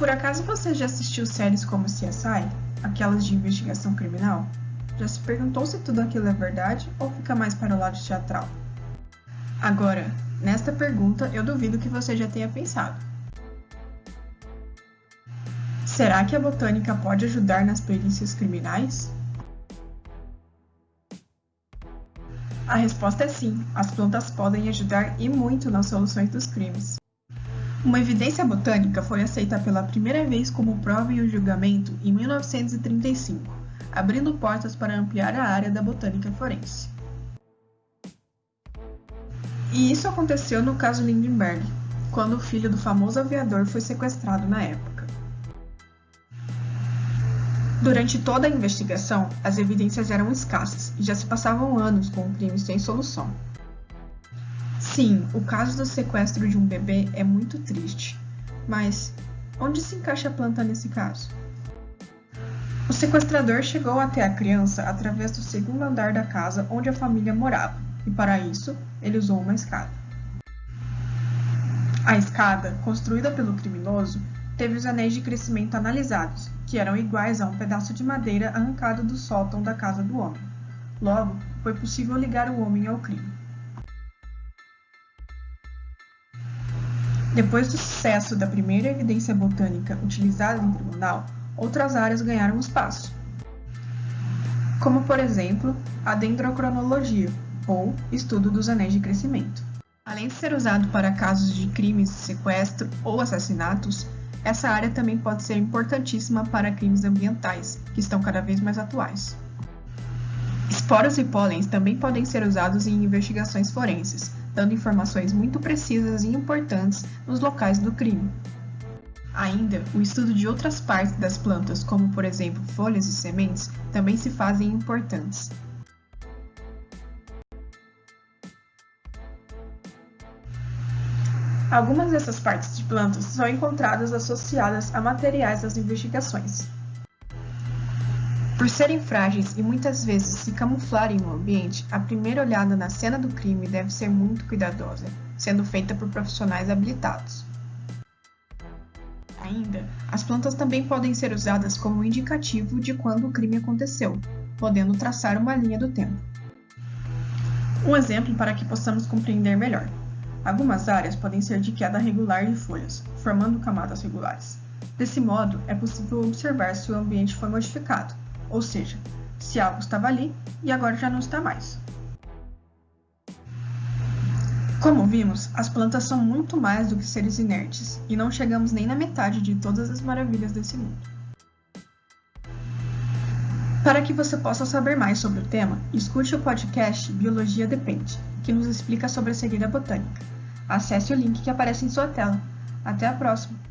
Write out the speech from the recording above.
Por acaso você já assistiu séries como CSI, aquelas de investigação criminal? Já se perguntou se tudo aquilo é verdade ou fica mais para o lado teatral? Agora, nesta pergunta eu duvido que você já tenha pensado. Será que a botânica pode ajudar nas perícias criminais? A resposta é sim, as plantas podem ajudar e muito nas soluções dos crimes. Uma evidência botânica foi aceita pela primeira vez como prova em um julgamento em 1935, abrindo portas para ampliar a área da botânica forense. E isso aconteceu no caso Lindenberg, quando o filho do famoso aviador foi sequestrado na época. Durante toda a investigação, as evidências eram escassas e já se passavam anos com o crime sem solução. Sim, o caso do sequestro de um bebê é muito triste, mas onde se encaixa a planta nesse caso? O sequestrador chegou até a criança através do segundo andar da casa onde a família morava, e para isso ele usou uma escada. A escada, construída pelo criminoso, teve os anéis de crescimento analisados, que eram iguais a um pedaço de madeira arrancado do sótão da casa do homem. Logo, foi possível ligar o homem ao crime. Depois do sucesso da primeira evidência botânica utilizada em tribunal, outras áreas ganharam espaço, como por exemplo a dendrocronologia, ou estudo dos anéis de crescimento. Além de ser usado para casos de crimes, sequestro ou assassinatos, essa área também pode ser importantíssima para crimes ambientais, que estão cada vez mais atuais. Esporos e pólens também podem ser usados em investigações forenses, dando informações muito precisas e importantes nos locais do crime. Ainda, o estudo de outras partes das plantas, como por exemplo folhas e sementes, também se fazem importantes. Algumas dessas partes de plantas são encontradas associadas a materiais das investigações. Por serem frágeis e muitas vezes se camuflarem no ambiente, a primeira olhada na cena do crime deve ser muito cuidadosa, sendo feita por profissionais habilitados. Ainda, as plantas também podem ser usadas como indicativo de quando o crime aconteceu, podendo traçar uma linha do tempo. Um exemplo para que possamos compreender melhor. Algumas áreas podem ser de queda regular de folhas, formando camadas regulares. Desse modo, é possível observar se o ambiente foi modificado, ou seja, se algo estava ali e agora já não está mais. Como vimos, as plantas são muito mais do que seres inertes e não chegamos nem na metade de todas as maravilhas desse mundo. Para que você possa saber mais sobre o tema, escute o podcast Biologia Depende, que nos explica sobre a cegueira botânica. Acesse o link que aparece em sua tela. Até a próxima!